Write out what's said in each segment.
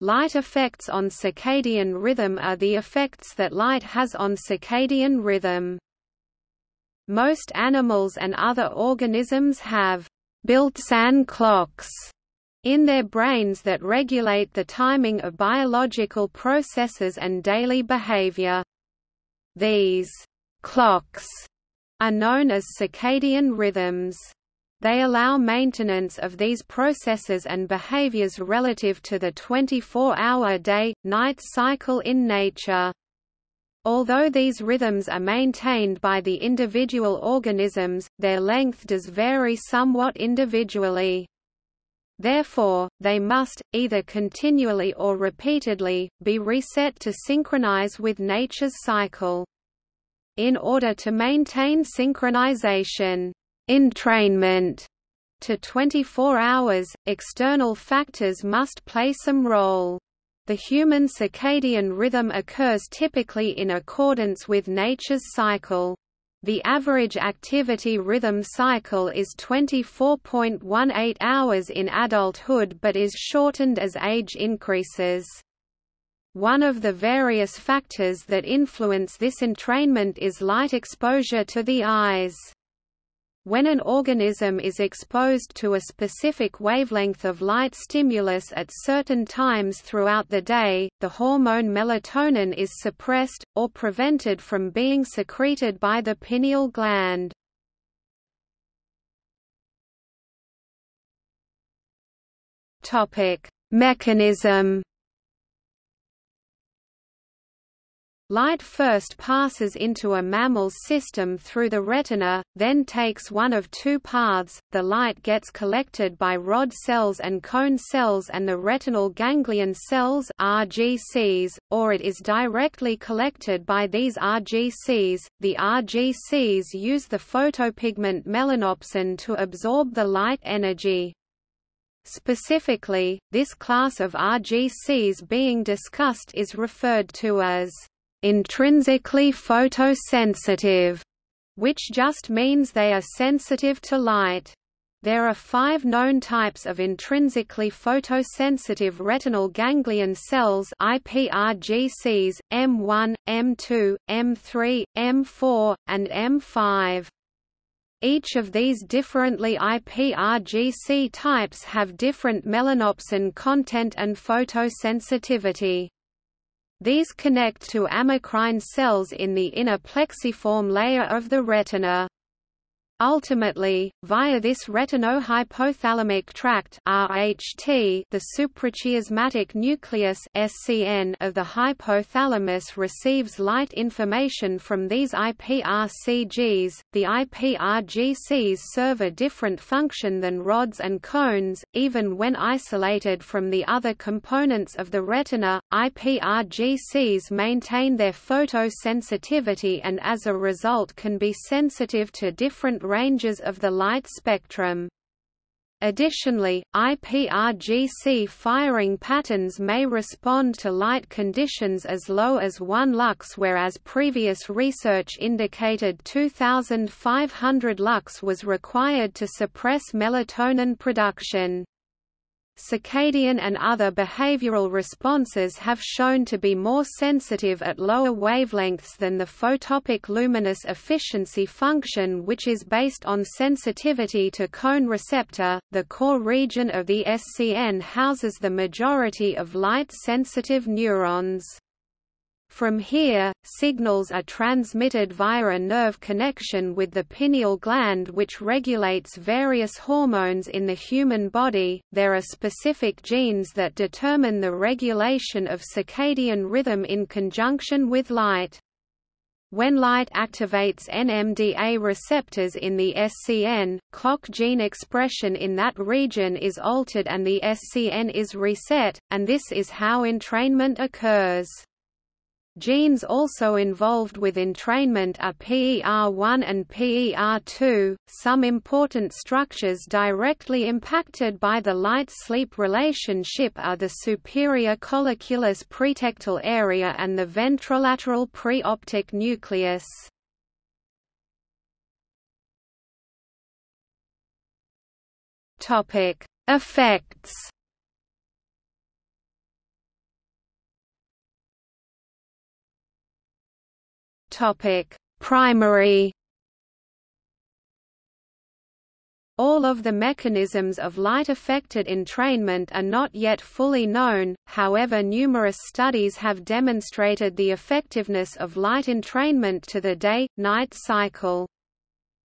Light effects on circadian rhythm are the effects that light has on circadian rhythm. Most animals and other organisms have built-in clocks in their brains that regulate the timing of biological processes and daily behavior. These clocks are known as circadian rhythms. They allow maintenance of these processes and behaviors relative to the 24-hour day-night cycle in nature. Although these rhythms are maintained by the individual organisms, their length does vary somewhat individually. Therefore, they must, either continually or repeatedly, be reset to synchronize with nature's cycle. In order to maintain synchronization entrainment to 24 hours, external factors must play some role. The human circadian rhythm occurs typically in accordance with nature's cycle. The average activity rhythm cycle is 24.18 hours in adulthood but is shortened as age increases. One of the various factors that influence this entrainment is light exposure to the eyes. When an organism is exposed to a specific wavelength of light stimulus at certain times throughout the day, the hormone melatonin is suppressed, or prevented from being secreted by the pineal gland. Mechanism Light first passes into a mammal's system through the retina, then takes one of two paths, the light gets collected by rod cells and cone cells and the retinal ganglion cells RGCs, or it is directly collected by these RGCs. The RGCs use the photopigment melanopsin to absorb the light energy. Specifically, this class of RGCs being discussed is referred to as intrinsically photosensitive, which just means they are sensitive to light. There are five known types of intrinsically photosensitive retinal ganglion cells IPRGCs, M1, M2, M3, M4, and M5. Each of these differently IPRGC types have different melanopsin content and photosensitivity. These connect to amacrine cells in the inner plexiform layer of the retina. Ultimately, via this retinohypothalamic tract (RHT), the suprachiasmatic nucleus (SCN) of the hypothalamus receives light information from these IPRCGs. The IPRGCs serve a different function than rods and cones, even when isolated from the other components of the retina. IPRGCs maintain their photosensitivity and as a result can be sensitive to different ranges of the light spectrum. Additionally, IPRGC firing patterns may respond to light conditions as low as 1 lux whereas previous research indicated 2500 lux was required to suppress melatonin production. Circadian and other behavioral responses have shown to be more sensitive at lower wavelengths than the photopic luminous efficiency function which is based on sensitivity to cone receptor. The core region of the SCN houses the majority of light-sensitive neurons. From here, signals are transmitted via a nerve connection with the pineal gland which regulates various hormones in the human body. There are specific genes that determine the regulation of circadian rhythm in conjunction with light. When light activates NMDA receptors in the SCN, clock gene expression in that region is altered and the SCN is reset, and this is how entrainment occurs. Genes also involved with entrainment are PER1 and PER2. Some important structures directly impacted by the light-sleep relationship are the superior colliculus pretectal area and the ventrolateral preoptic nucleus. Effects Topic: Primary All of the mechanisms of light-affected entrainment are not yet fully known, however numerous studies have demonstrated the effectiveness of light entrainment to the day-night cycle.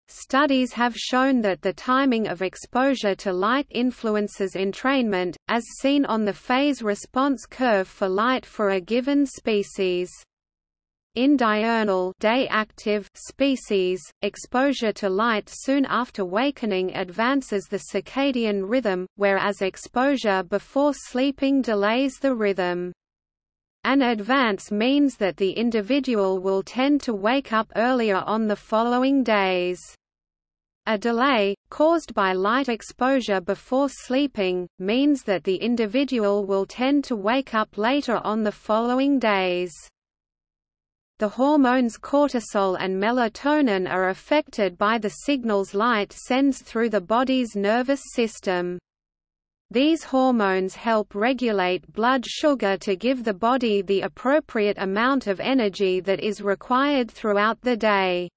Studies have shown that the timing of exposure to light influences entrainment, as seen on the phase response curve for light for a given species. In diurnal day active species, exposure to light soon after wakening advances the circadian rhythm, whereas exposure before sleeping delays the rhythm. An advance means that the individual will tend to wake up earlier on the following days. A delay, caused by light exposure before sleeping, means that the individual will tend to wake up later on the following days. The hormones cortisol and melatonin are affected by the signals light sends through the body's nervous system. These hormones help regulate blood sugar to give the body the appropriate amount of energy that is required throughout the day.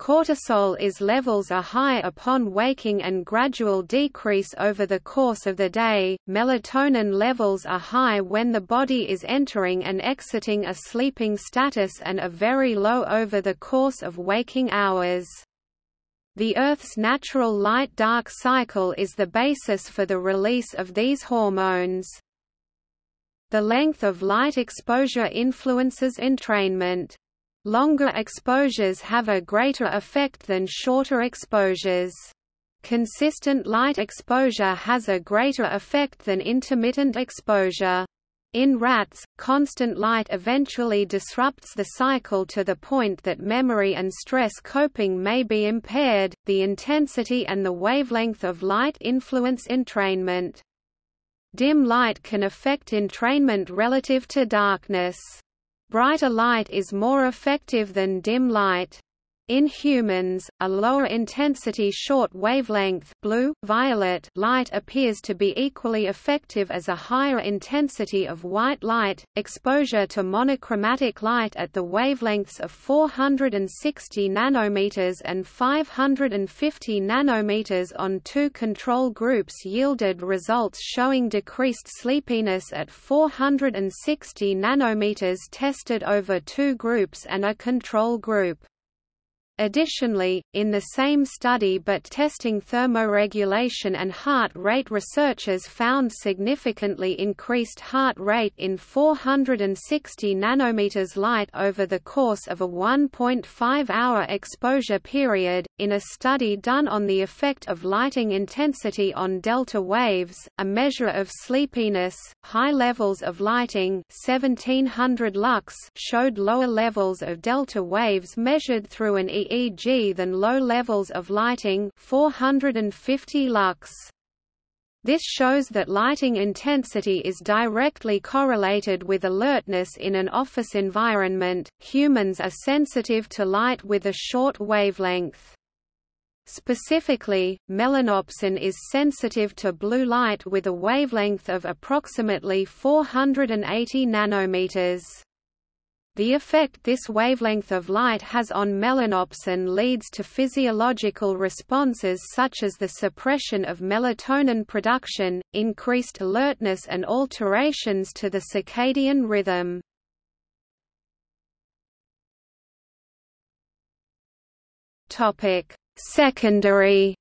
Cortisol is levels are high upon waking and gradual decrease over the course of the day. Melatonin levels are high when the body is entering and exiting a sleeping status and are very low over the course of waking hours. The Earth's natural light-dark cycle is the basis for the release of these hormones. The length of light exposure influences entrainment. Longer exposures have a greater effect than shorter exposures. Consistent light exposure has a greater effect than intermittent exposure. In rats, constant light eventually disrupts the cycle to the point that memory and stress coping may be impaired. The intensity and the wavelength of light influence entrainment. Dim light can affect entrainment relative to darkness. Brighter light is more effective than dim light. In humans, a lower intensity short wavelength blue, violet light appears to be equally effective as a higher intensity of white light. Exposure to monochromatic light at the wavelengths of 460 nanometers and 550 nanometers on two control groups yielded results showing decreased sleepiness at 460 nanometers tested over two groups and a control group. Additionally, in the same study but testing thermoregulation and heart rate researchers found significantly increased heart rate in 460 nanometers light over the course of a 1.5-hour exposure period. In a study done on the effect of lighting intensity on delta waves, a measure of sleepiness, high levels of lighting 1700 lux showed lower levels of delta waves measured through an EEG than low levels of lighting 450 lux. This shows that lighting intensity is directly correlated with alertness in an office environment. Humans are sensitive to light with a short wavelength. Specifically, melanopsin is sensitive to blue light with a wavelength of approximately 480 nanometers. The effect this wavelength of light has on melanopsin leads to physiological responses such as the suppression of melatonin production, increased alertness and alterations to the circadian rhythm. Secondary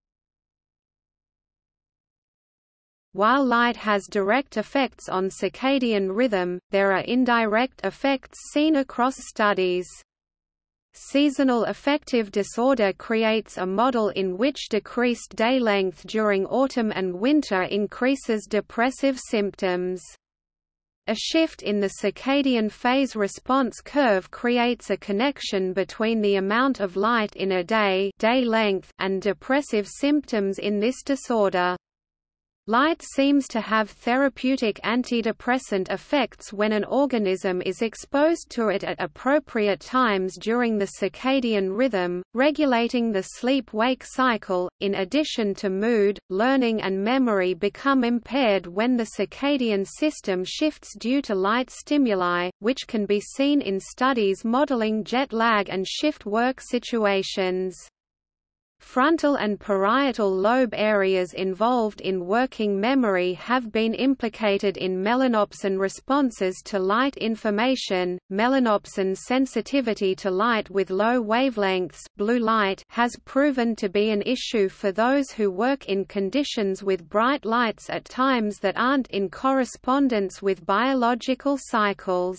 While light has direct effects on circadian rhythm, there are indirect effects seen across studies. Seasonal affective disorder creates a model in which decreased day length during autumn and winter increases depressive symptoms. A shift in the circadian phase response curve creates a connection between the amount of light in a day, day length and depressive symptoms in this disorder. Light seems to have therapeutic antidepressant effects when an organism is exposed to it at appropriate times during the circadian rhythm, regulating the sleep-wake cycle. In addition to mood, learning and memory become impaired when the circadian system shifts due to light stimuli, which can be seen in studies modeling jet lag and shift work situations. Frontal and parietal lobe areas involved in working memory have been implicated in melanopsin responses to light information. Melanopsin sensitivity to light with low wavelengths blue light has proven to be an issue for those who work in conditions with bright lights at times that aren't in correspondence with biological cycles.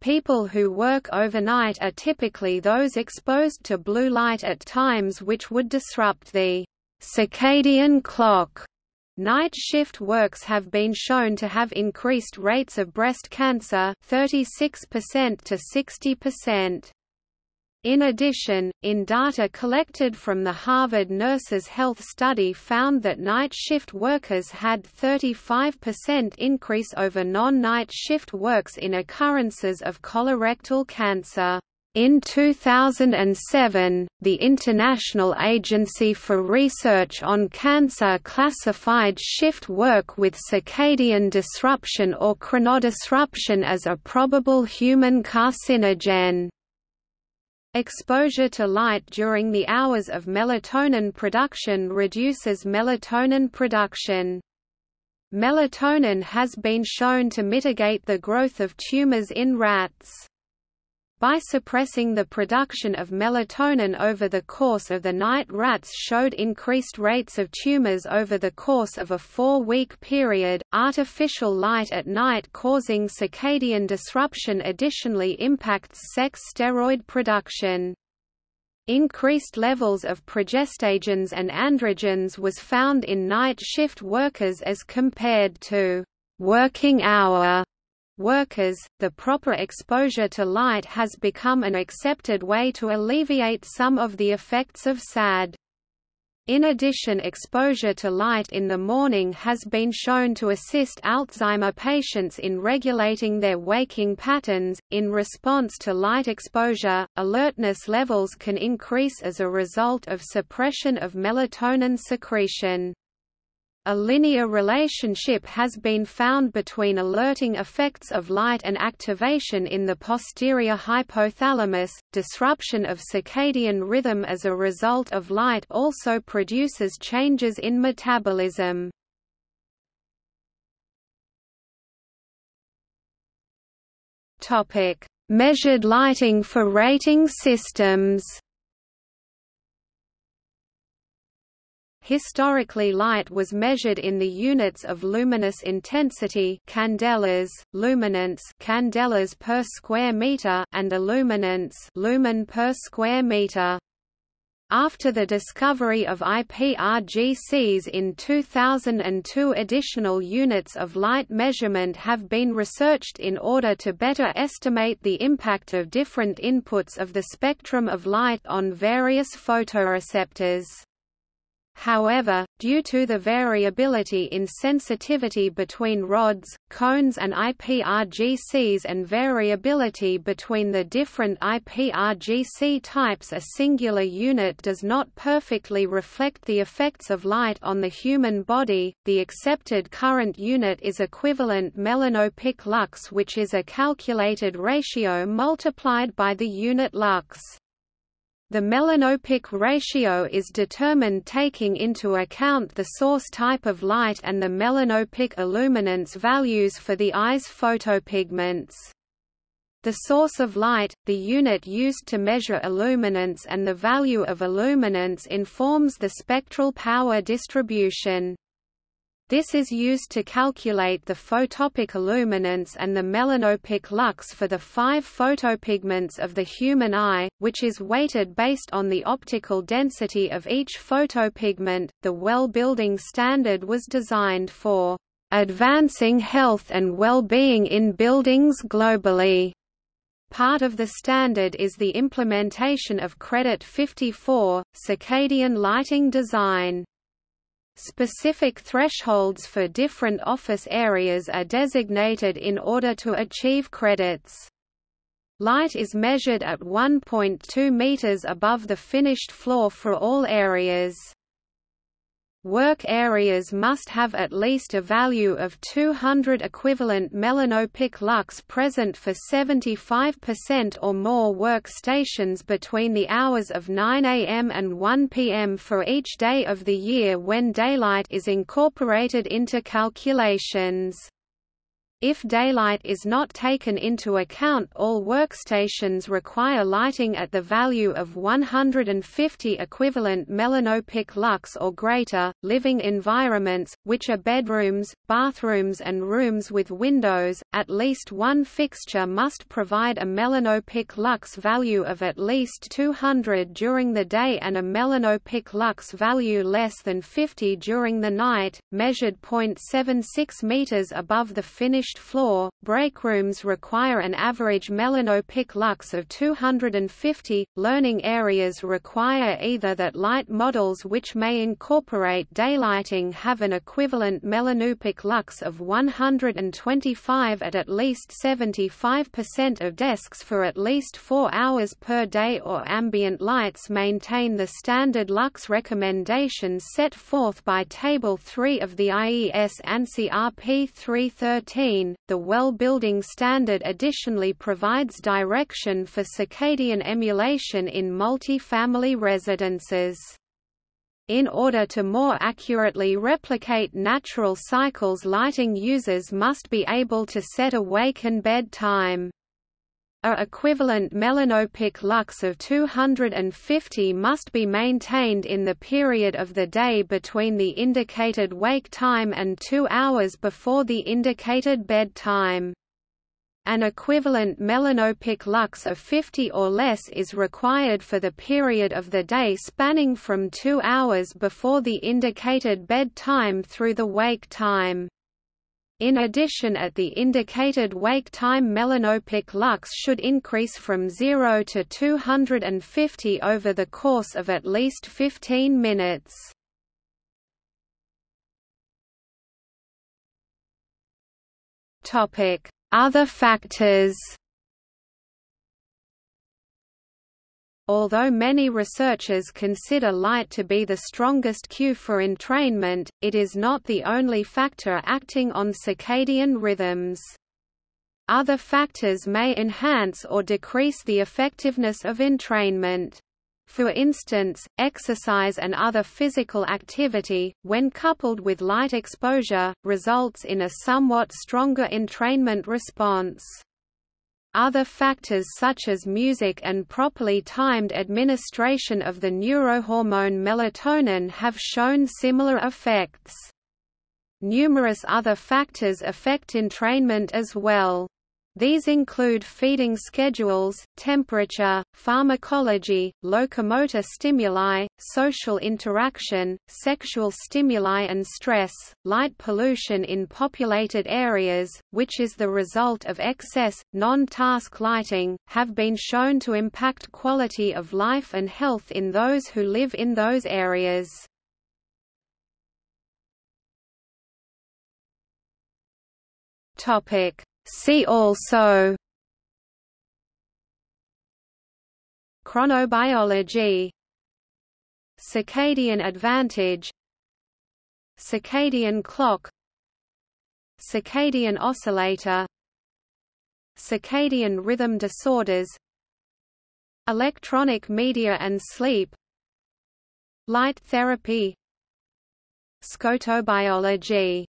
People who work overnight are typically those exposed to blue light at times which would disrupt the circadian clock. Night shift works have been shown to have increased rates of breast cancer 36% to 60%. In addition, in data collected from the Harvard Nurses Health Study found that night shift workers had 35% increase over non-night shift works in occurrences of colorectal cancer. In 2007, the International Agency for Research on Cancer classified shift work with circadian disruption or chronodisruption as a probable human carcinogen. Exposure to light during the hours of melatonin production reduces melatonin production. Melatonin has been shown to mitigate the growth of tumors in rats. By suppressing the production of melatonin over the course of the night rats showed increased rates of tumors over the course of a four-week period. Artificial light at night causing circadian disruption additionally impacts sex steroid production. Increased levels of progestagens and androgens was found in night shift workers as compared to working hour workers, the proper exposure to light has become an accepted way to alleviate some of the effects of SAD. In addition exposure to light in the morning has been shown to assist Alzheimer patients in regulating their waking patterns. In response to light exposure, alertness levels can increase as a result of suppression of melatonin secretion. A linear relationship has been found between alerting effects of light and activation in the posterior hypothalamus. Disruption of circadian rhythm as a result of light also produces changes in metabolism. Topic: Measured lighting for rating systems. Historically light was measured in the units of luminous intensity candelas, luminance candelas per square meter and illuminance lumen per square meter. After the discovery of IPRGCs in 2002 additional units of light measurement have been researched in order to better estimate the impact of different inputs of the spectrum of light on various photoreceptors. However, due to the variability in sensitivity between rods, cones and IPRGCs and variability between the different IPRGC types a singular unit does not perfectly reflect the effects of light on the human body. The accepted current unit is equivalent melanopic lux which is a calculated ratio multiplied by the unit lux. The melanopic ratio is determined taking into account the source type of light and the melanopic illuminance values for the eye's photopigments. The source of light, the unit used to measure illuminance and the value of illuminance informs the spectral power distribution. This is used to calculate the photopic illuminance and the melanopic lux for the five photopigments of the human eye, which is weighted based on the optical density of each photopigment. The well building standard was designed for advancing health and well-being in buildings globally. Part of the standard is the implementation of Credit 54, circadian lighting design. Specific thresholds for different office areas are designated in order to achieve credits. Light is measured at 1.2 meters above the finished floor for all areas. Work areas must have at least a value of 200 equivalent melanopic lux present for 75% or more workstations between the hours of 9 am and 1 pm for each day of the year when daylight is incorporated into calculations. If daylight is not taken into account all workstations require lighting at the value of 150 equivalent melanopic lux or greater. Living environments, which are bedrooms, bathrooms and rooms with windows, at least one fixture must provide a melanopic lux value of at least 200 during the day and a melanopic lux value less than 50 during the night, measured 0.76 meters above the finished finished floor. Breakrooms require an average melanopic lux of 250. Learning areas require either that light models which may incorporate daylighting have an equivalent melanopic lux of 125 at at least 75% of desks for at least 4 hours per day or ambient lights maintain the standard lux recommendations set forth by Table 3 of the IES ANSI RP 313 the WELL building standard additionally provides direction for circadian emulation in multi-family residences. In order to more accurately replicate natural cycles lighting users must be able to set a wake and bed time. A equivalent melanopic lux of 250 must be maintained in the period of the day between the indicated wake time and two hours before the indicated bed time. An equivalent melanopic lux of 50 or less is required for the period of the day spanning from two hours before the indicated bed time through the wake time. In addition at the indicated wake time melanopic lux should increase from 0 to 250 over the course of at least 15 minutes. Other factors Although many researchers consider light to be the strongest cue for entrainment, it is not the only factor acting on circadian rhythms. Other factors may enhance or decrease the effectiveness of entrainment. For instance, exercise and other physical activity, when coupled with light exposure, results in a somewhat stronger entrainment response. Other factors such as music and properly timed administration of the neurohormone melatonin have shown similar effects. Numerous other factors affect entrainment as well. These include feeding schedules, temperature, pharmacology, locomotor stimuli, social interaction, sexual stimuli and stress. Light pollution in populated areas, which is the result of excess, non-task lighting, have been shown to impact quality of life and health in those who live in those areas. Topic See also Chronobiology. Circadian advantage. Circadian clock. Circadian oscillator. Circadian rhythm disorders. Electronic media and sleep. Light therapy. Scotobiology